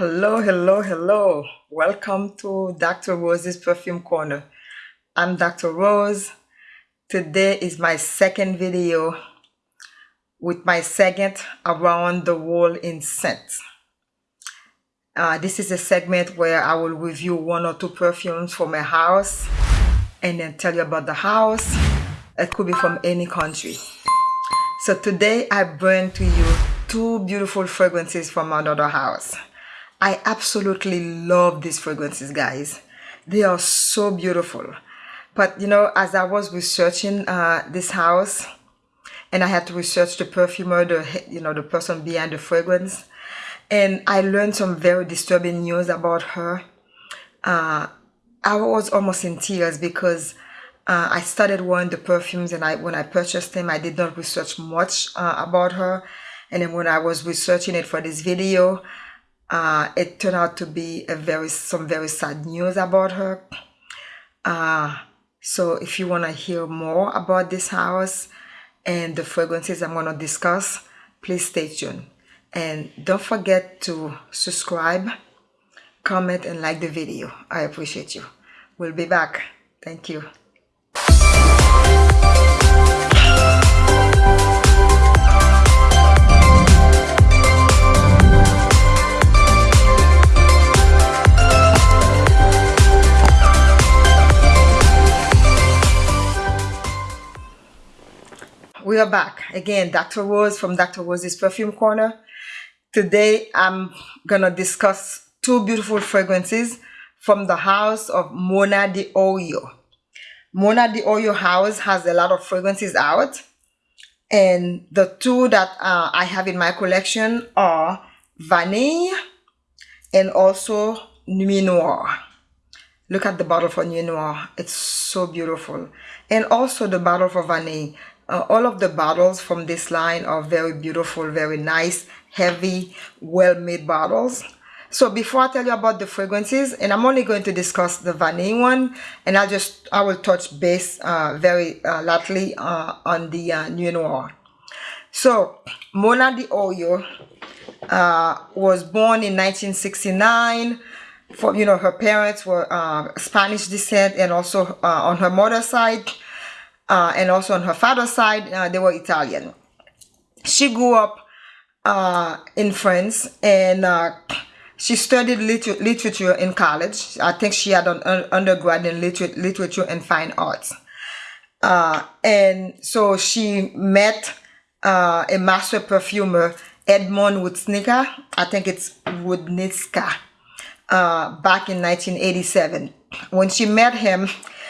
Hello, hello, hello. Welcome to Dr. Rose's Perfume Corner. I'm Dr. Rose. Today is my second video with my second around the world in scent. Uh, this is a segment where I will review one or two perfumes from a house and then tell you about the house. It could be from any country. So today I bring to you two beautiful fragrances from another house. I absolutely love these fragrances, guys. They are so beautiful. But you know, as I was researching uh, this house, and I had to research the perfumer, the you know, the person behind the fragrance, and I learned some very disturbing news about her. Uh, I was almost in tears because uh, I started wearing the perfumes, and I when I purchased them, I did not research much uh, about her. And then when I was researching it for this video, uh, it turned out to be a very some very sad news about her. Uh, so if you want to hear more about this house and the fragrances I'm going to discuss, please stay tuned. And don't forget to subscribe, comment, and like the video. I appreciate you. We'll be back. Thank you. We are back. Again dr rose from dr rose's perfume corner. Today i'm gonna discuss two beautiful fragrances from the house of mona di orio. Mona de oyo house has a lot of fragrances out and the two that uh, i have in my collection are vanille and also nuit noire. Look at the bottle for nuit noire. It's so beautiful. And also the bottle for vanille uh, all of the bottles from this line are very beautiful, very nice, heavy, well-made bottles. So before I tell you about the fragrances, and I'm only going to discuss the vanilla one, and I'll just, I will touch base uh, very uh, lightly uh, on the uh, Nuit Noire. So, Mona di Orio uh, was born in 1969. For, you know, her parents were uh, Spanish descent and also uh, on her mother's side, uh, and also on her father's side, uh, they were Italian. She grew up uh, in France and uh, she studied liter literature in college. I think she had an undergrad in liter literature and fine arts. Uh, and so she met uh, a master perfumer, Edmond Roudnitska. I think it's Roudnitska. back in 1987. When she met him,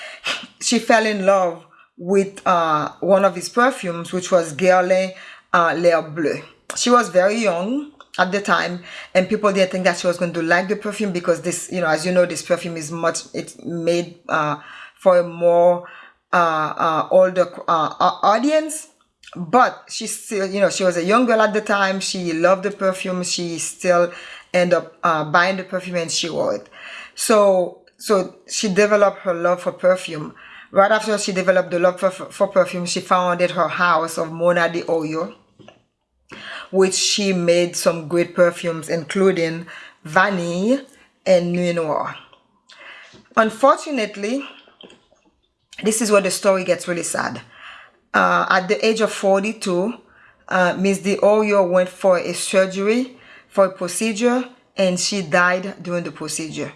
she fell in love with uh, one of his perfumes, which was Guerlain uh, L'Air Bleu. She was very young at the time and people didn't think that she was going to like the perfume because this, you know, as you know, this perfume is much, it's made uh, for a more uh, uh, older uh, audience. But she still, you know, she was a young girl at the time. She loved the perfume. She still ended up uh, buying the perfume and she wore it. So, so she developed her love for perfume Right after she developed the love for, for perfume, she founded her house of Mona di Orio, which she made some great perfumes, including Vanille and Nuit Noire. Unfortunately, this is where the story gets really sad. Uh, at the age of 42, uh, Miss Di Orio went for a surgery, for a procedure, and she died during the procedure.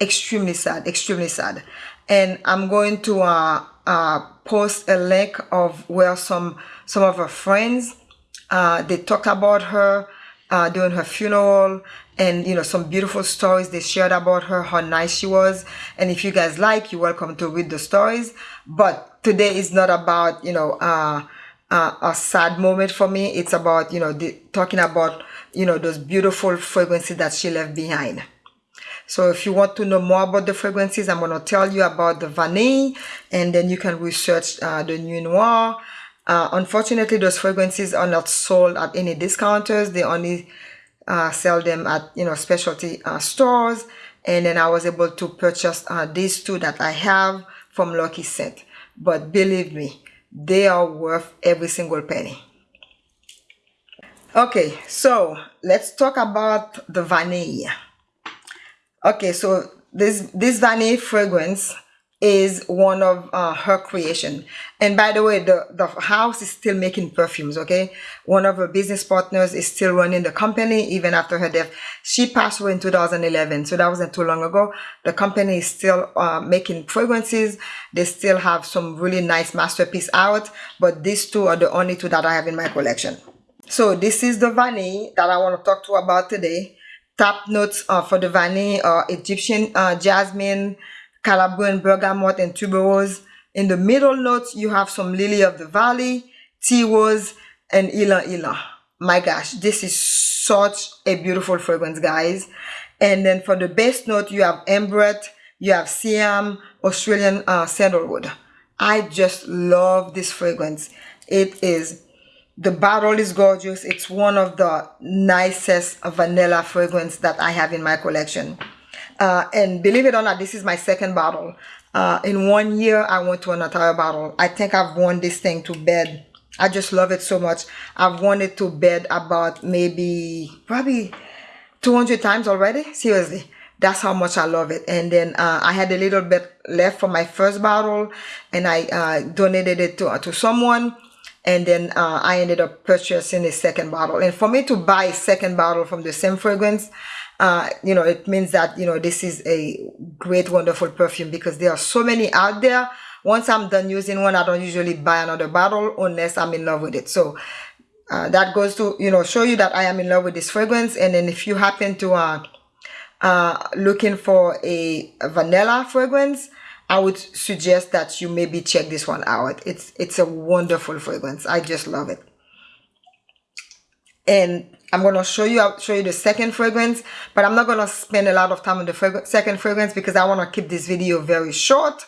Extremely sad, extremely sad. And I'm going to uh, uh, post a link of where some some of her friends uh, they talked about her uh, during her funeral and you know some beautiful stories they shared about her how nice she was. And if you guys like you're welcome to read the stories. But today is not about you know uh, uh, a sad moment for me. It's about you know the, talking about you know those beautiful fragrances that she left behind so if you want to know more about the fragrances, I'm going to tell you about the Vanille and then you can research uh, the Nuit Noire. Uh, unfortunately, those fragrances are not sold at any discounters. They only uh, sell them at, you know, specialty uh, stores. And then I was able to purchase uh, these two that I have from Lucky Scent. But believe me, they are worth every single penny. Okay, so let's talk about the vanilla. Okay, so this this vanille fragrance is one of uh, her creation. And by the way, the, the house is still making perfumes, okay? One of her business partners is still running the company even after her death. She passed away in 2011, so that wasn't too long ago. The company is still uh, making fragrances. They still have some really nice masterpiece out, but these two are the only two that I have in my collection. So this is the vanille that I want to talk to you about today. Top notes uh, for the vanille are Egyptian uh, jasmine, Calabrian bergamot and tuberose. In the middle notes, you have some lily of the valley, tea rose, and ylang ylang. My gosh, this is such a beautiful fragrance, guys. And then for the base note, you have ambrette, you have siam, Australian uh, sandalwood. I just love this fragrance. It is, the bottle is gorgeous. It's one of the nicest vanilla fragrance that I have in my collection. Uh, and believe it or not, this is my second bottle. Uh, in one year, I went to an entire bottle. I think I've worn this thing to bed. I just love it so much. I've worn it to bed about maybe, probably 200 times already. Seriously. That's how much I love it. And then uh, I had a little bit left from my first bottle and I uh, donated it to, to someone and then uh, I ended up purchasing a second bottle. And for me to buy a second bottle from the same fragrance, uh, you know, it means that, you know, this is a great, wonderful perfume because there are so many out there. Once I'm done using one, I don't usually buy another bottle unless I'm in love with it. So uh, that goes to, you know, show you that I am in love with this fragrance. And then if you happen to uh, uh, looking for a, vanilla fragrance, I would suggest that you maybe check this one out. It's it's a wonderful fragrance. I just love it. And I'm to show you I'll show you the second fragrance, but I'm not to spend a lot of time on the frag second fragrance because I want to keep this video very short.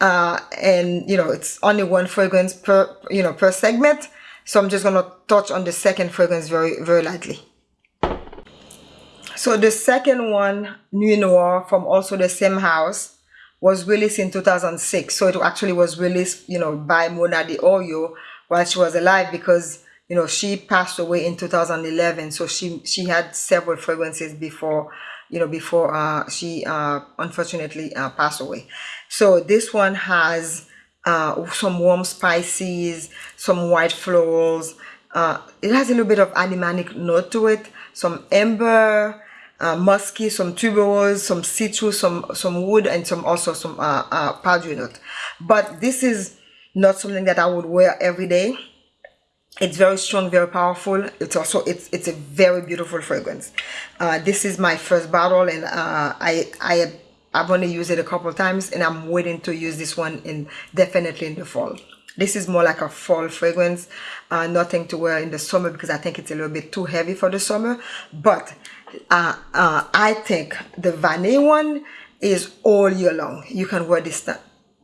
Uh, and you know, it's only one fragrance per, you know, per segment. So I'm just to touch on the second fragrance very, very lightly. So the second one, Nuit Noire from also the same house was released in 2006. So it actually was released, you know, by Mona Oyo while she was alive because you know, she passed away in 2011. So she, she had several fragrances before, you know, before uh, she uh, unfortunately uh, passed away. So this one has uh, some warm spices, some white florals. Uh, it has a little bit of animalic note to it, some amber, uh, musky, some tuberose, some citrus, some some wood, and some also some uh, uh, powdery note. But this is not something that I would wear every day. It's very strong very powerful. It's also it's it's a very beautiful fragrance. Uh, this is my first bottle and uh, I I I've only used it a couple times and I'm waiting to use this one in definitely in the fall. This is more like a fall fragrance uh, nothing to wear in the summer because I think it's a little bit too heavy for the summer. But uh, uh, I think the vanilla one is all year long you can wear this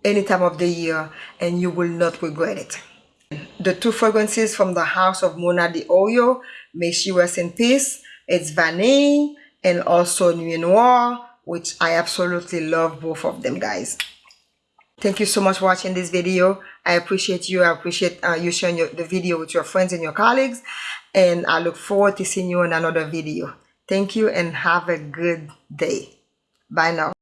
any time of the year and you will not regret it the two fragrances from the house of Mona D'Orio, may she rest in peace. It's Vanille and also Nuit Noire, which I absolutely love both of them, guys. Thank you so much for watching this video. I appreciate you. I appreciate uh, you sharing your, the video with your friends and your colleagues. And I look forward to seeing you in another video. Thank you and have a good day. Bye now.